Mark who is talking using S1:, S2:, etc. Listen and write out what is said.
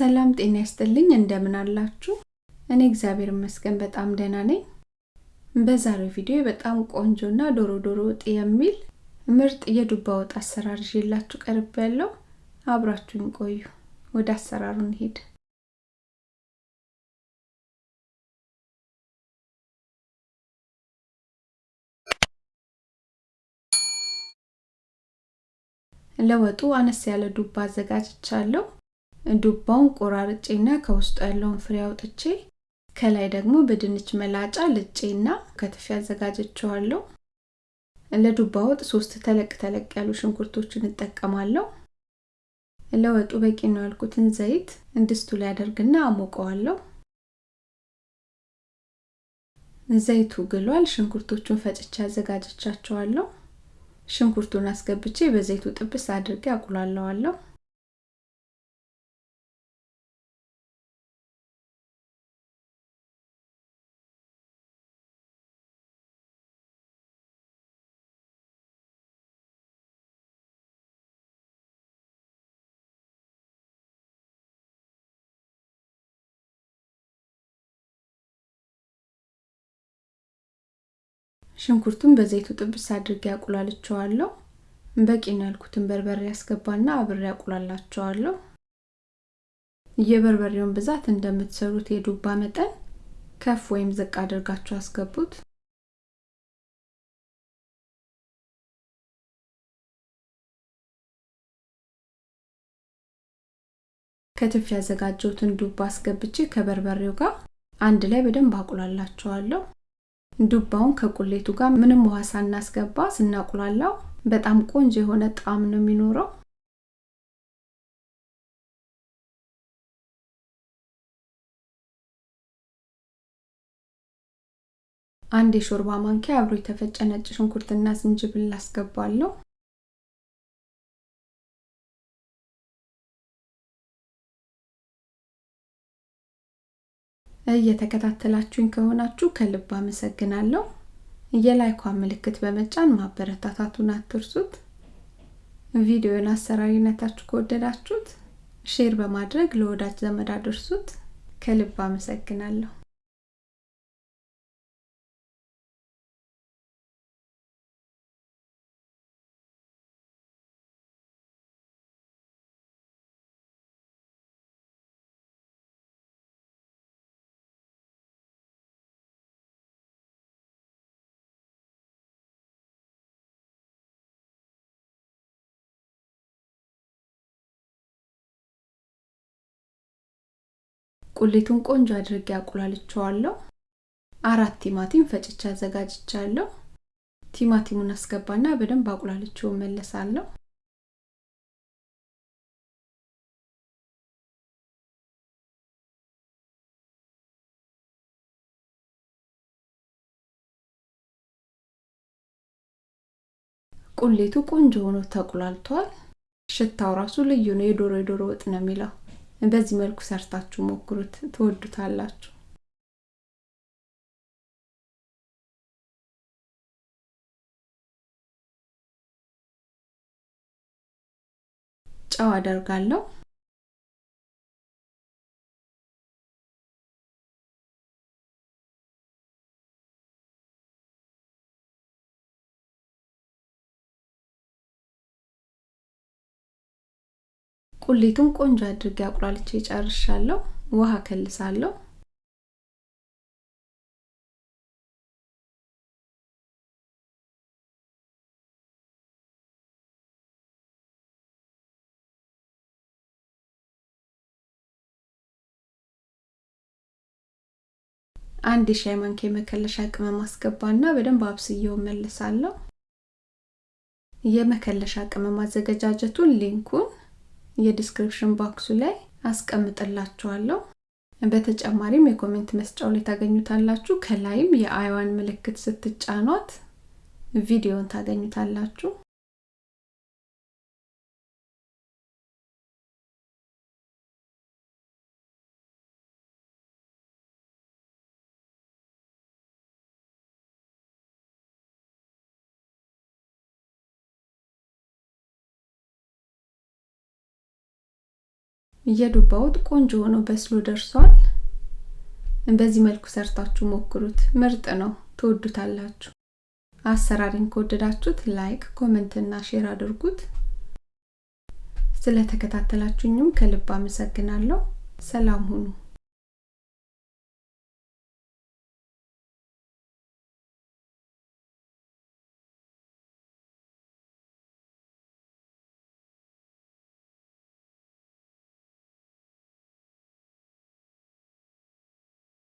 S1: ሰላም ጤና ይስጥልኝ እንደምን አላችሁ? እኔ እግዚአብሔር ይመስገን በጣም ደህና ነኝ። በዛሬው ቪዲዮ በጣም ቆንጆና ዶሮ ዶሮ ወጥ የሚል ምርጥ የዱባ ወጥ አሰራር ይዤላችሁ ቀርብ ያለው አብራችሁኝ ቆዩ። ወደ አሰራሩ እንሂድ። ለወጡ አነስ ያለ ዱባ አዘጋጅቻለሁ። ዱባውን ቆራርጬና ከውስጡ ያለውን ፍሬ አውጥቼ ከላይ ደግሞ በድንች መላጫ ልጬና ከትፌ አዘጋጀቸዋለሁ። ለዱባ ወጥ ሶስት ተለቅ ተለቅ ያሉ ሽንኩርቶችን እጠቀማለሁ። ለወጡ በቂ ነው ያልኩትን ዘይት ድስቱ ላይ አደርግና አሞቀዋለሁ። ዘይቱ ግሏል። ሽንኩርቶቹን ፈጭቼ አዘጋጀቻቸዋለሁ። ሽንኩርቱን አስገብቼ በዘይቱ ጥብስ አድርጌ አቁላለዋለሁ። ሽንኩርቱን በዘይቱ ጥብስ አድርጌ አቁላልቸዋለሁ። በቂ ነው ያልኩትን በርበሬ ያስገባና አብሬ አቁላላቸዋለሁ። የበርበሬውን ብዛት እንደምትሰሩት የዱባ መጠን ከፍ ወይም ዝቅ አድርጋችሁ አስገቡት። ከትፍ ያዘጋጀሁትን ዱባ አስገብቼ ከበርበሬው ጋር አንድ ላይ በደንብ አቁላላቸዋለሁ። ዱባውን ከቁሌቱ ጋር ምንም ውሃ ሳናስገባ ስናቁላላው በጣም ቆንጆ የሆነ ጣዕም ነው የሚኖረው። አንድ የሾርባ ማንኪያ አብሮ የተፈጨ ነጭ ሽንኩርትና ዝንጅብል አስገባለሁ። እየተከታተላችሁኝ ከሆናችሁ ከልብ አመሰግናለሁ። የ like ኳን ምልክት በመጫን ማበረታታቱን አትርሱት። ቪዲዮን አሰራሩን አይታችሁ ከወደዳችሁት share በማድረግ ለወዳጅ ዘመድ አድርሱት። ከልብ አመሰግናለሁ። ቁሌቱን ቆንጆ አድርጌ አቁላልቸዋለሁ። አራት ቲማቲም ፈጭቼ አዘጋጅቻለሁ። ቲማቲሙን አስገባና በደንብ አቁላልቼው መለሳለሁ። ቁሌቱ ቆንጆ ሆኖ ተቁላልቷል። ሽታው ራሱ ልዩ ነው። የዶሮ የዶሮ ወጥ ነው የሚለው። በዚህ መልኩ ሰርታችሁ ሞክሩት፣ ትወዱታላችሁ። ጨው አደርጋለሁ። ቁሌቱን ቆንጆ አድርጌ አቁላልቼ ጨርሻለሁ። ውሃ ከልሳለሁ። አንድ የሻይ ማንኪያ የመከለሻ ቅመም አስገባና በደንብ አብስዬው መለሳለሁ። የመከለሻ ቅመም አዘገጃጀቱን link ኡን የ description box ኡ ላይ አስቀምጥላችኋለሁ። በተጨማሪም የ comment መስጫው ላይ ታገኙታላችሁ። ከላይም የ i ዋን ምልክት ስትጫኗት ቪዲዮን ታገኙታላችሁ። የዱባ ወጥ ቆንጆ ሆኖ በስሎ ደርሷል። በዚህ መልኩ ሰርታችሁ ሞክሩት፣ ምርጥ ነው፣ ትወዱታላችሁ። አሰራሩን ከወደዳችሁት like፣ comment እና share አድርጉት። ስለተከታተላችሁኝም ከልብ አመሰግናለሁ። ሰላም ሁኑ።